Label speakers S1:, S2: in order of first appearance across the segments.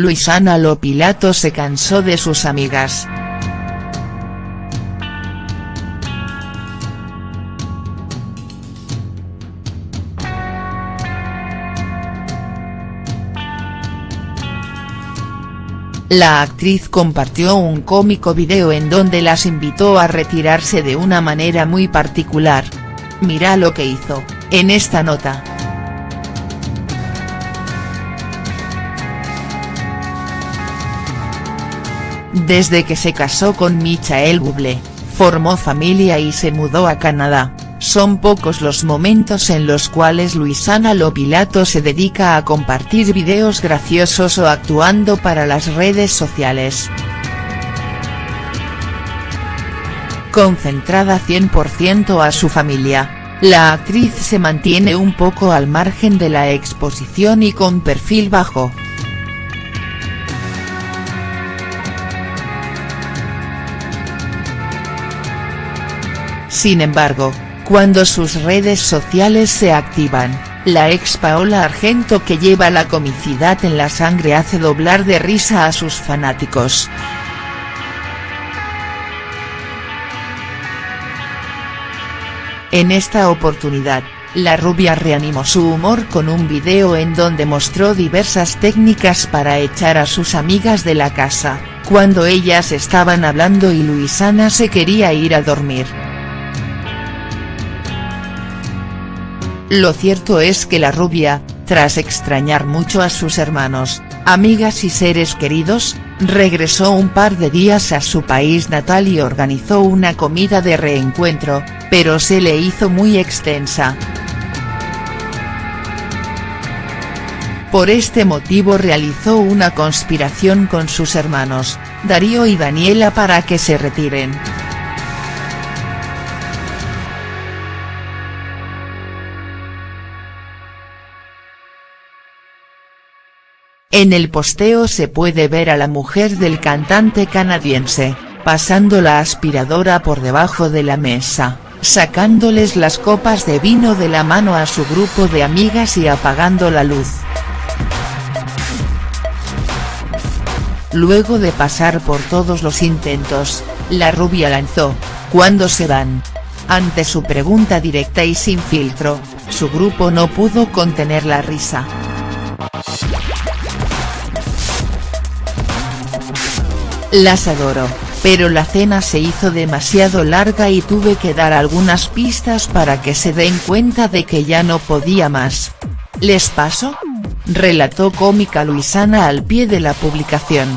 S1: Luisana Lopilato se cansó de sus amigas. La actriz compartió un cómico video en donde las invitó a retirarse de una manera muy particular. Mira lo que hizo, en esta nota. Desde que se casó con Michael Bublé, formó familia y se mudó a Canadá, son pocos los momentos en los cuales Luisana Lopilato se dedica a compartir videos graciosos o actuando para las redes sociales. Concentrada 100% a su familia, la actriz se mantiene un poco al margen de la exposición y con perfil bajo. Sin embargo, cuando sus redes sociales se activan, la ex Paola Argento que lleva la comicidad en la sangre hace doblar de risa a sus fanáticos. En esta oportunidad, la rubia reanimó su humor con un video en donde mostró diversas técnicas para echar a sus amigas de la casa, cuando ellas estaban hablando y Luisana se quería ir a dormir. Lo cierto es que la rubia, tras extrañar mucho a sus hermanos, amigas y seres queridos, regresó un par de días a su país natal y organizó una comida de reencuentro, pero se le hizo muy extensa. Por este motivo realizó una conspiración con sus hermanos, Darío y Daniela para que se retiren. En el posteo se puede ver a la mujer del cantante canadiense, pasando la aspiradora por debajo de la mesa, sacándoles las copas de vino de la mano a su grupo de amigas y apagando la luz. Luego de pasar por todos los intentos, la rubia lanzó, ¿cuándo se van?. Ante su pregunta directa y sin filtro, su grupo no pudo contener la risa. Las adoro, pero la cena se hizo demasiado larga y tuve que dar algunas pistas para que se den cuenta de que ya no podía más. ¿Les paso?, relató cómica Luisana al pie de la publicación.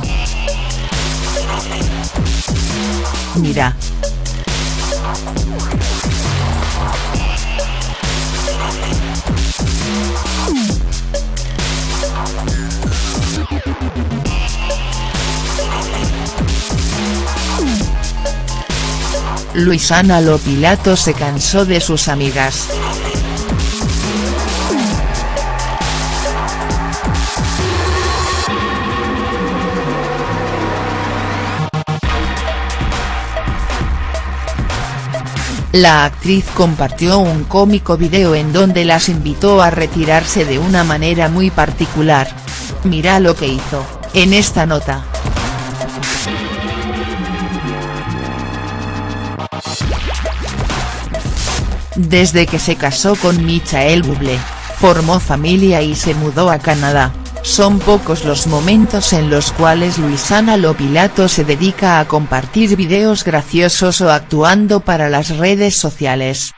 S1: Mira, Luisana Lopilato se cansó de sus amigas. La actriz compartió un cómico video en donde las invitó a retirarse de una manera muy particular. Mira lo que hizo, en esta nota. Desde que se casó con Michael Bublé, formó familia y se mudó a Canadá, son pocos los momentos en los cuales Luisana Lopilato se dedica a compartir videos graciosos o actuando para las redes sociales.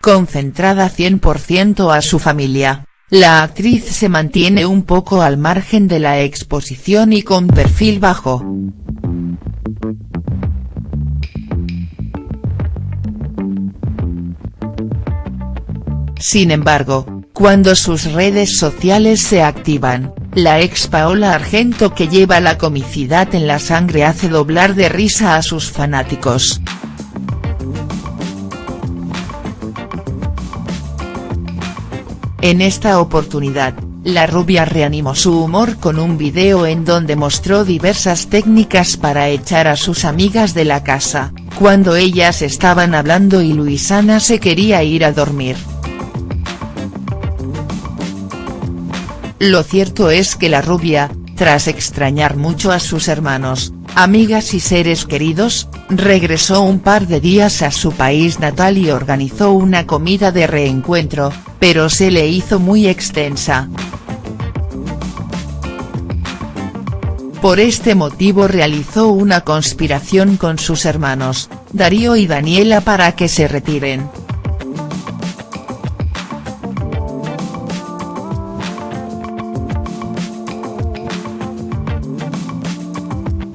S1: Concentrada 100% a su familia, la actriz se mantiene un poco al margen de la exposición y con perfil bajo. Sin embargo, cuando sus redes sociales se activan, la ex Paola Argento que lleva la comicidad en la sangre hace doblar de risa a sus fanáticos. En esta oportunidad, la rubia reanimó su humor con un video en donde mostró diversas técnicas para echar a sus amigas de la casa, cuando ellas estaban hablando y Luisana se quería ir a dormir. Lo cierto es que la rubia, tras extrañar mucho a sus hermanos, amigas y seres queridos, regresó un par de días a su país natal y organizó una comida de reencuentro, pero se le hizo muy extensa. Por este motivo realizó una conspiración con sus hermanos, Darío y Daniela para que se retiren.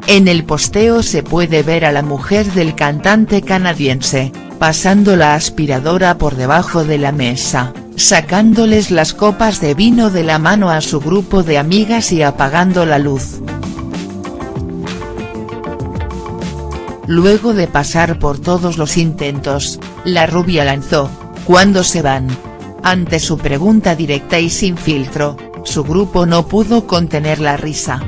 S1: En el posteo se puede ver a la mujer del cantante canadiense, pasando la aspiradora por debajo de la mesa, sacándoles las copas de vino de la mano a su grupo de amigas y apagando la luz. Luego de pasar por todos los intentos, la rubia lanzó, ¿cuándo se van?. Ante su pregunta directa y sin filtro, su grupo no pudo contener la risa.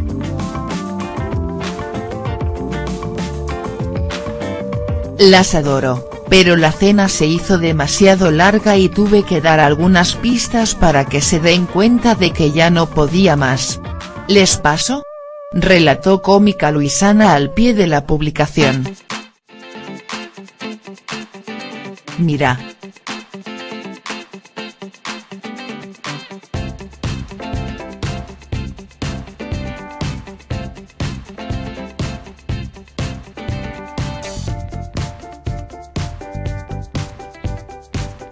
S1: Las adoro, pero la cena se hizo demasiado larga y tuve que dar algunas pistas para que se den cuenta de que ya no podía más. ¿Les paso?, relató cómica Luisana al pie de la publicación. Mira.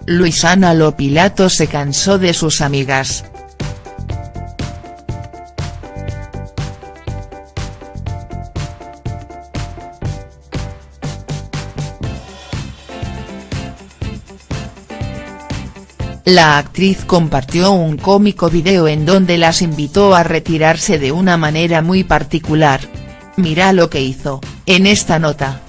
S1: Luisana Lopilato se cansó de sus amigas. La actriz compartió un cómico video en donde las invitó a retirarse de una manera muy particular. Mira lo que hizo, en esta nota.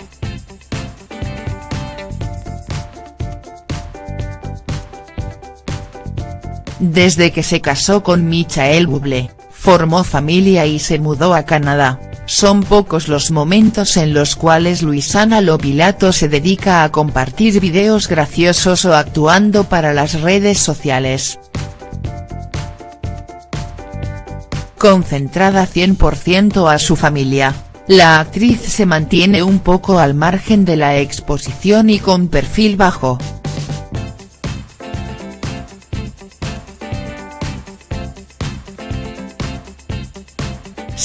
S1: Desde que se casó con Michael Bublé, formó familia y se mudó a Canadá, son pocos los momentos en los cuales Luisana Lopilato se dedica a compartir videos graciosos o actuando para las redes sociales. Concentrada 100% a su familia, la actriz se mantiene un poco al margen de la exposición y con perfil bajo.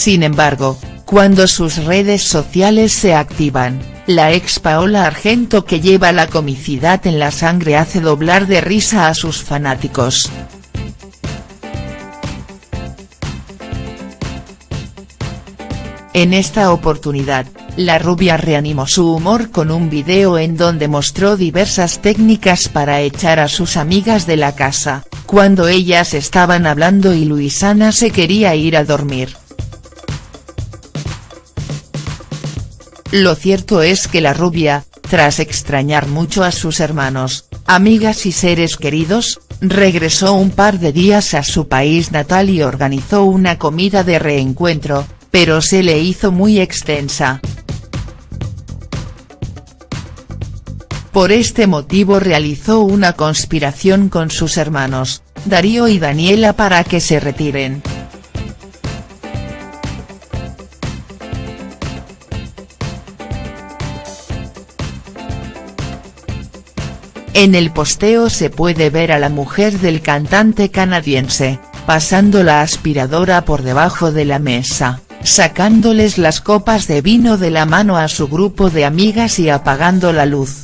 S1: Sin embargo, cuando sus redes sociales se activan, la ex Paola Argento que lleva la comicidad en la sangre hace doblar de risa a sus fanáticos. En esta oportunidad, la rubia reanimó su humor con un video en donde mostró diversas técnicas para echar a sus amigas de la casa, cuando ellas estaban hablando y Luisana se quería ir a dormir. Lo cierto es que la rubia, tras extrañar mucho a sus hermanos, amigas y seres queridos, regresó un par de días a su país natal y organizó una comida de reencuentro, pero se le hizo muy extensa. Por este motivo realizó una conspiración con sus hermanos, Darío y Daniela para que se retiren. En el posteo se puede ver a la mujer del cantante canadiense, pasando la aspiradora por debajo de la mesa, sacándoles las copas de vino de la mano a su grupo de amigas y apagando la luz.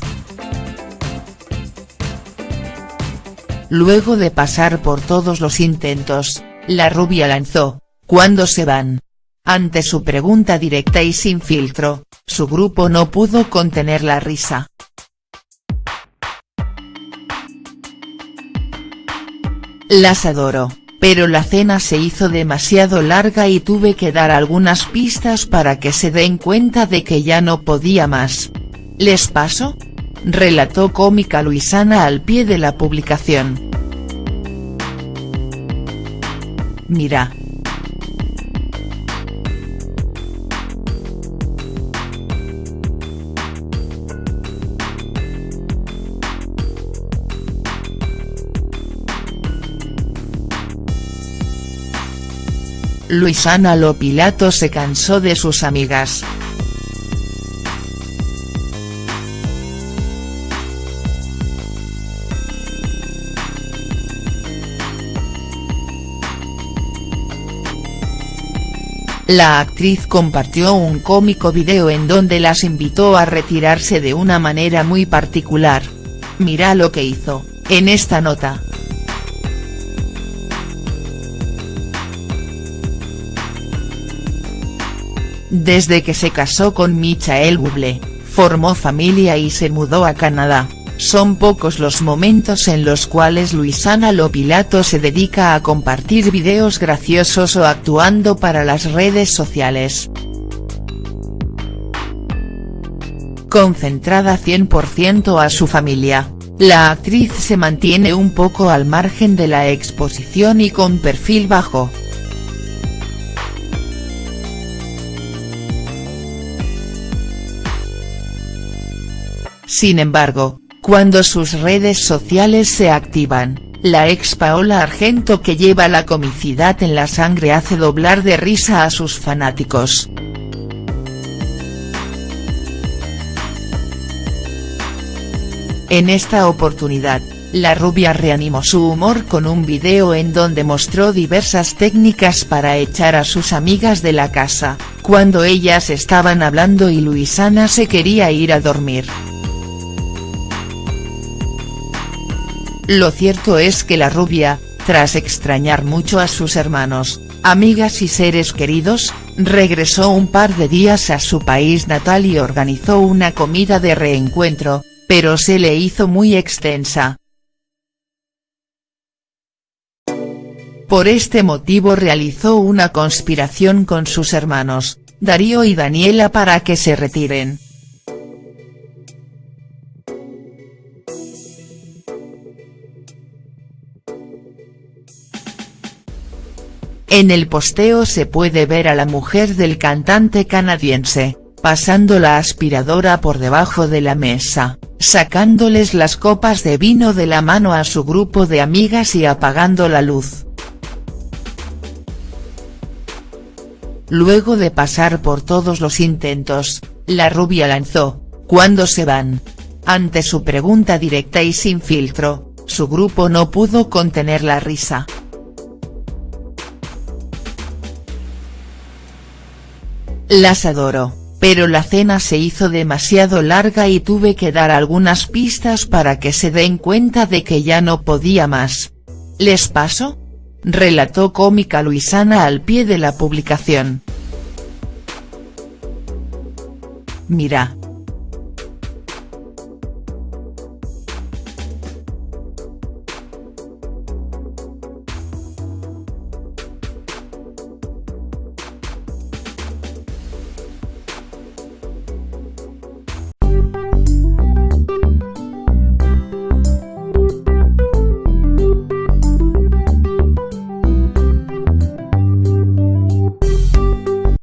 S1: Luego de pasar por todos los intentos, la rubia lanzó, ¿cuándo se van?. Ante su pregunta directa y sin filtro, su grupo no pudo contener la risa. Las adoro, pero la cena se hizo demasiado larga y tuve que dar algunas pistas para que se den cuenta de que ya no podía más. ¿Les paso?, relató cómica Luisana al pie de la publicación. Mira, Luisana Lopilato se cansó de sus amigas. La actriz compartió un cómico video en donde las invitó a retirarse de una manera muy particular. Mira lo que hizo, en esta nota. Desde que se casó con Michael Bublé, formó familia y se mudó a Canadá. Son pocos los momentos en los cuales Luisana Lopilato se dedica a compartir videos graciosos o actuando para las redes sociales. Concentrada 100% a su familia, la actriz se mantiene un poco al margen de la exposición y con perfil bajo. Sin embargo, cuando sus redes sociales se activan, la ex Paola Argento que lleva la comicidad en la sangre hace doblar de risa a sus fanáticos. En esta oportunidad, la rubia reanimó su humor con un video en donde mostró diversas técnicas para echar a sus amigas de la casa, cuando ellas estaban hablando y Luisana se quería ir a dormir. Lo cierto es que la rubia, tras extrañar mucho a sus hermanos, amigas y seres queridos, regresó un par de días a su país natal y organizó una comida de reencuentro, pero se le hizo muy extensa. Por este motivo realizó una conspiración con sus hermanos, Darío y Daniela para que se retiren. En el posteo se puede ver a la mujer del cantante canadiense, pasando la aspiradora por debajo de la mesa, sacándoles las copas de vino de la mano a su grupo de amigas y apagando la luz. Luego de pasar por todos los intentos, la rubia lanzó, ¿cuándo se van?. Ante su pregunta directa y sin filtro, su grupo no pudo contener la risa. Las adoro, pero la cena se hizo demasiado larga y tuve que dar algunas pistas para que se den cuenta de que ya no podía más. ¿Les paso? Relató cómica Luisana al pie de la publicación. Mira,